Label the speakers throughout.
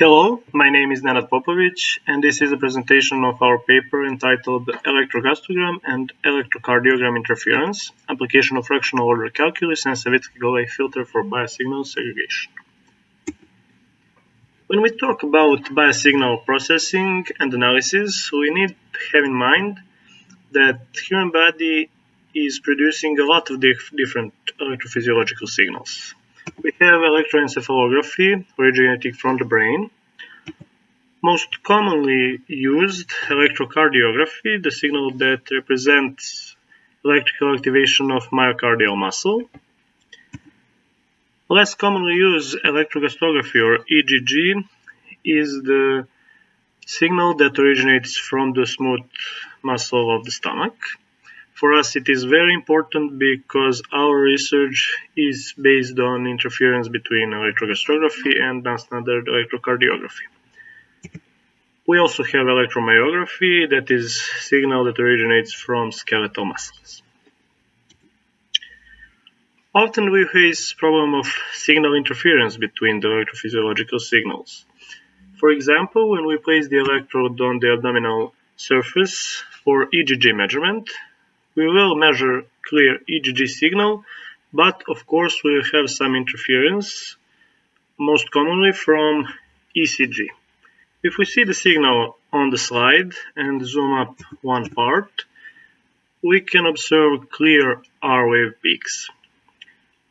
Speaker 1: Hello, my name is Nenad Popovic, and this is a presentation of our paper entitled Electrogastrogram and Electrocardiogram Interference, Application of Fractional Order Calculus and Savitzky-Golay Filter for Biosignal Segregation. When we talk about biosignal processing and analysis, we need to have in mind that human body is producing a lot of dif different electrophysiological signals. We have electroencephalography originating from the brain. Most commonly used electrocardiography, the signal that represents electrical activation of myocardial muscle. Less commonly used electrogastrography or EGG is the signal that originates from the smooth muscle of the stomach. For us, it is very important because our research is based on interference between electrogastrography and non-standard electrocardiography. We also have electromyography, that is signal that originates from skeletal muscles. Often we face problem of signal interference between the electrophysiological signals. For example, when we place the electrode on the abdominal surface for EGG measurement, we will measure clear EGG signal, but of course we will have some interference, most commonly from ECG. If we see the signal on the slide and zoom up one part, we can observe clear R-wave peaks.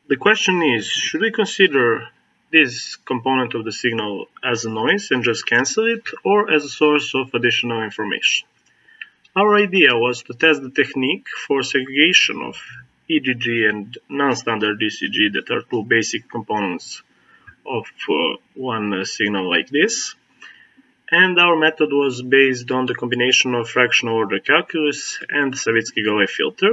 Speaker 1: The question is, should we consider this component of the signal as a noise and just cancel it, or as a source of additional information? Our idea was to test the technique for segregation of EGG and non-standard ECG that are two basic components of uh, one signal like this. And our method was based on the combination of fractional order calculus and the Savitzky-Golay filter.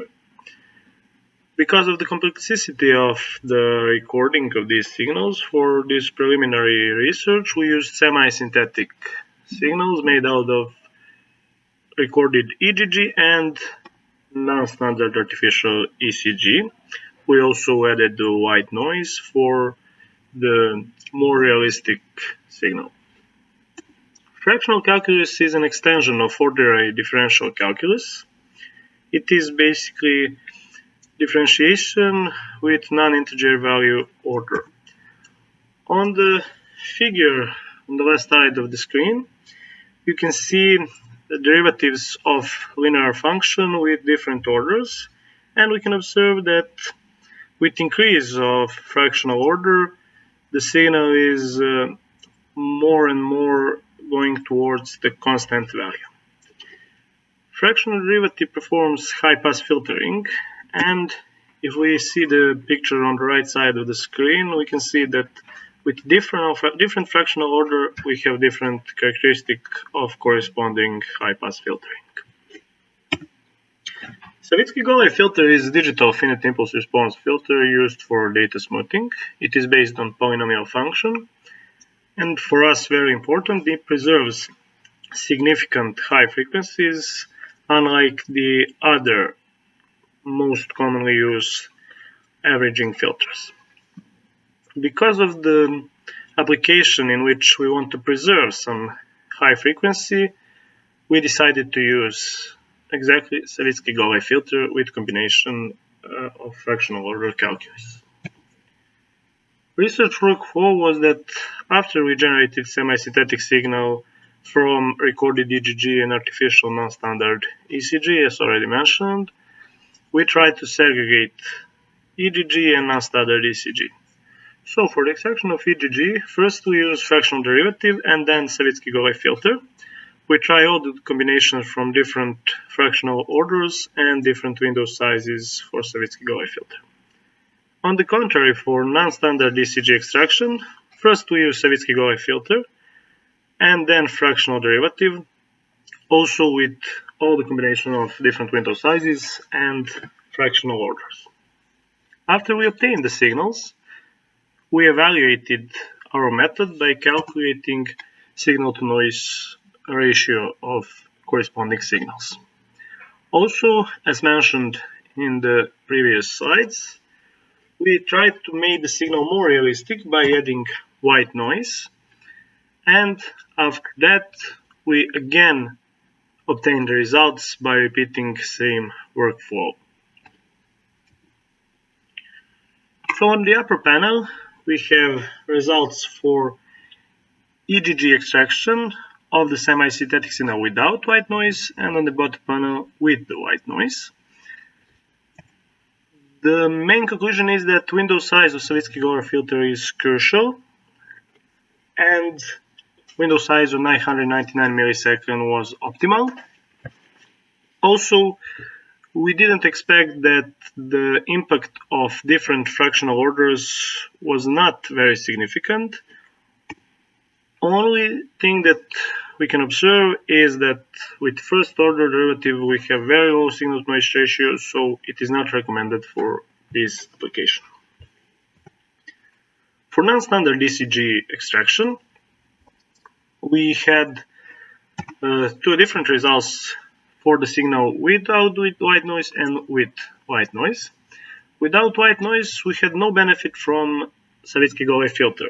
Speaker 1: Because of the complexity of the recording of these signals, for this preliminary research we used semi-synthetic signals made out of recorded EGG and non-standard artificial ECG. We also added the white noise for the more realistic signal. Fractional calculus is an extension of ordinary differential calculus. It is basically differentiation with non-integer value order. On the figure on the left side of the screen, you can see derivatives of linear function with different orders and we can observe that with increase of fractional order the signal is uh, more and more going towards the constant value. Fractional derivative performs high pass filtering and if we see the picture on the right side of the screen we can see that with different, different fractional order, we have different characteristic of corresponding high-pass filtering. Savitzky-Golay filter is a digital finite impulse response filter used for data smoothing. It is based on polynomial function, and for us very important, it preserves significant high frequencies, unlike the other most commonly used averaging filters because of the application in which we want to preserve some high frequency, we decided to use exactly Savitzky-Golay filter with combination uh, of fractional order calculus. Research workflow was that after we generated semi-synthetic signal from recorded EGG and artificial non-standard ECG, as already mentioned, we tried to segregate EGG and non-standard ECG. So for the extraction of EGG, first we use fractional derivative and then Savitzky-Golay filter. We try all the combinations from different fractional orders and different window sizes for Savitzky-Golay filter. On the contrary, for non-standard ECG extraction, first we use Savitzky-Golay filter and then fractional derivative, also with all the combination of different window sizes and fractional orders. After we obtain the signals, we evaluated our method by calculating signal to noise ratio of corresponding signals. Also, as mentioned in the previous slides, we tried to make the signal more realistic by adding white noise. and after that we again obtained the results by repeating the same workflow. So on the upper panel we have results for EGG extraction of the semi-synthetic signal without white noise and on the bottom panel with the white noise. The main conclusion is that window size of Savitzky-Golay filter is crucial and window size of 999 millisecond was optimal. Also, we didn't expect that the impact of different fractional orders was not very significant. Only thing that we can observe is that with first order derivative we have very low signal to noise ratio so it is not recommended for this application. For non-standard ECG extraction we had uh, two different results for the signal without white noise and with white noise. Without white noise, we had no benefit from Savitzky-Golay filter.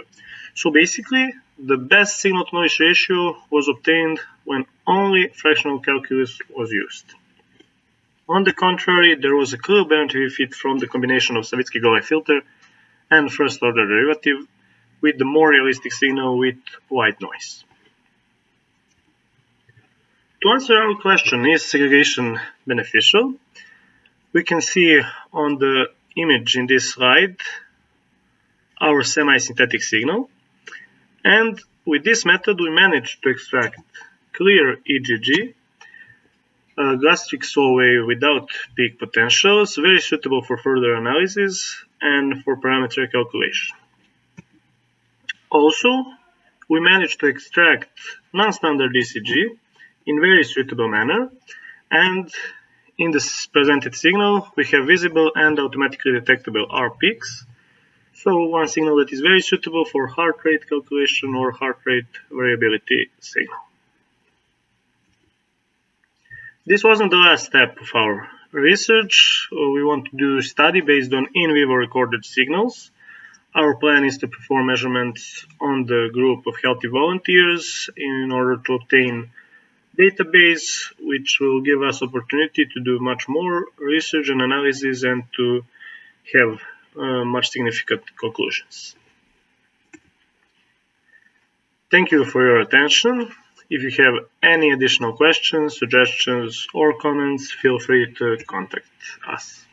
Speaker 1: So basically, the best signal to noise ratio was obtained when only fractional calculus was used. On the contrary, there was a clear benefit from the combination of Savitzky-Golay filter and first order derivative with the more realistic signal with white noise. To answer our question, is segregation beneficial? We can see on the image in this slide our semi-synthetic signal. And with this method, we managed to extract clear EGG, a gastric wave without peak potentials, very suitable for further analysis and for parameter calculation. Also, we managed to extract non-standard ECG in very suitable manner and in this presented signal we have visible and automatically detectable R peaks so one signal that is very suitable for heart rate calculation or heart rate variability signal. This wasn't the last step of our research. We want to do study based on in vivo recorded signals. Our plan is to perform measurements on the group of healthy volunteers in order to obtain database which will give us opportunity to do much more research and analysis and to have uh, much significant conclusions. Thank you for your attention. If you have any additional questions, suggestions or comments, feel free to contact us.